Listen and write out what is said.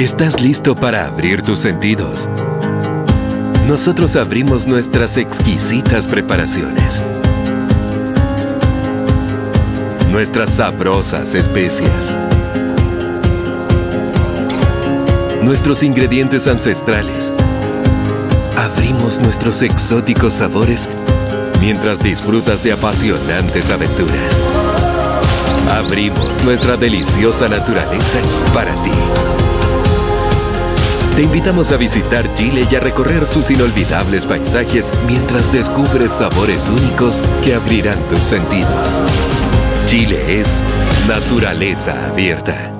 ¿Estás listo para abrir tus sentidos? Nosotros abrimos nuestras exquisitas preparaciones. Nuestras sabrosas especias. Nuestros ingredientes ancestrales. Abrimos nuestros exóticos sabores mientras disfrutas de apasionantes aventuras. Abrimos nuestra deliciosa naturaleza para ti. Te invitamos a visitar Chile y a recorrer sus inolvidables paisajes mientras descubres sabores únicos que abrirán tus sentidos. Chile es naturaleza abierta.